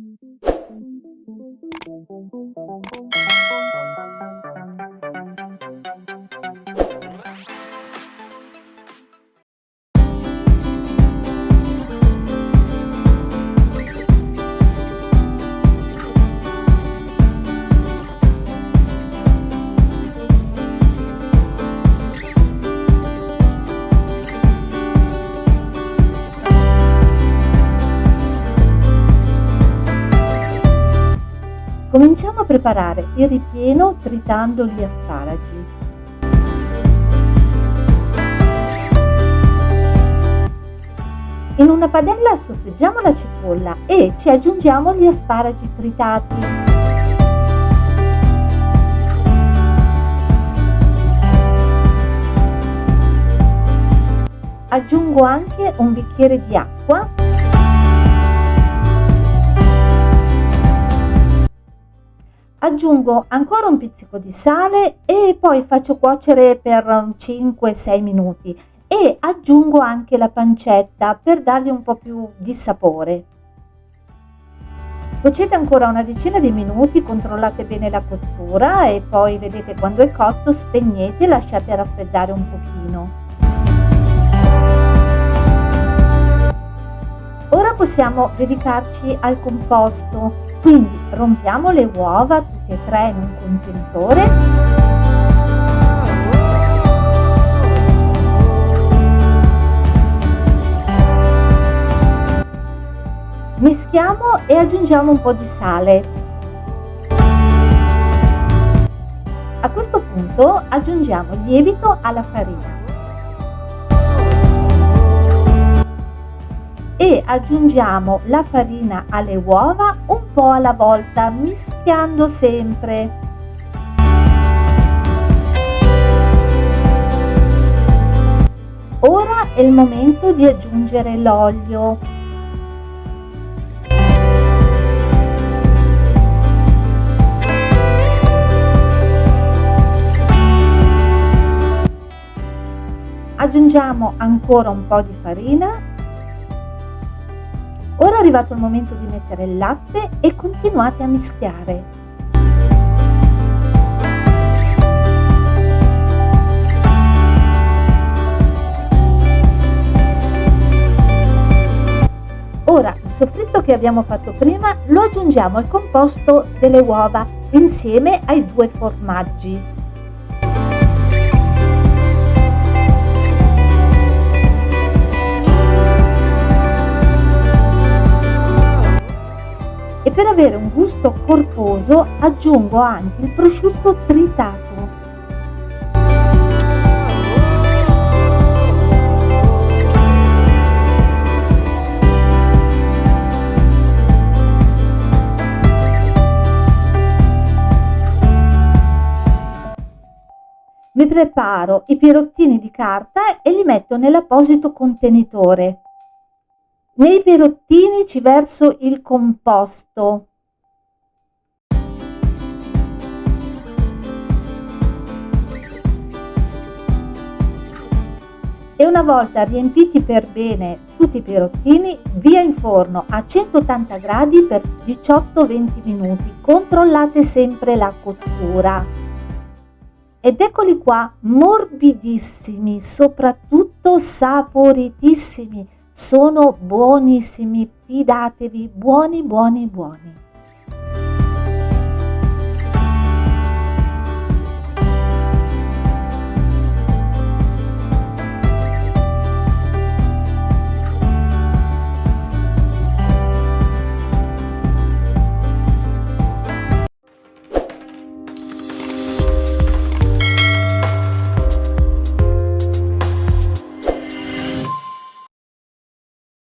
Thank you. Cominciamo a preparare il ripieno tritando gli asparagi. In una padella soffriggiamo la cipolla e ci aggiungiamo gli asparagi tritati. Aggiungo anche un bicchiere di acqua Aggiungo ancora un pizzico di sale e poi faccio cuocere per 5-6 minuti e aggiungo anche la pancetta per dargli un po' più di sapore. Cuocete ancora una decina di minuti, controllate bene la cottura e poi vedete quando è cotto spegnete e lasciate raffreddare un pochino. Ora possiamo dedicarci al composto quindi rompiamo le uova e tre in un contenitore. Mischiamo e aggiungiamo un po' di sale. A questo punto aggiungiamo il lievito alla farina. E aggiungiamo la farina alle uova un po' alla volta mischiando sempre. Ora è il momento di aggiungere l'olio. Aggiungiamo ancora un po' di farina Ora è arrivato il momento di mettere il latte e continuate a mischiare. Ora il soffritto che abbiamo fatto prima lo aggiungiamo al composto delle uova insieme ai due formaggi. Avere un gusto corposo aggiungo anche il prosciutto tritato. Mi preparo i pirottini di carta e li metto nell'apposito contenitore. Nei pirottini ci verso il composto. E una volta riempiti per bene tutti i pirottini, via in forno a 180 gradi per 18-20 minuti. Controllate sempre la cottura. Ed eccoli qua, morbidissimi, soprattutto saporitissimi sono buonissimi, fidatevi, buoni, buoni, buoni.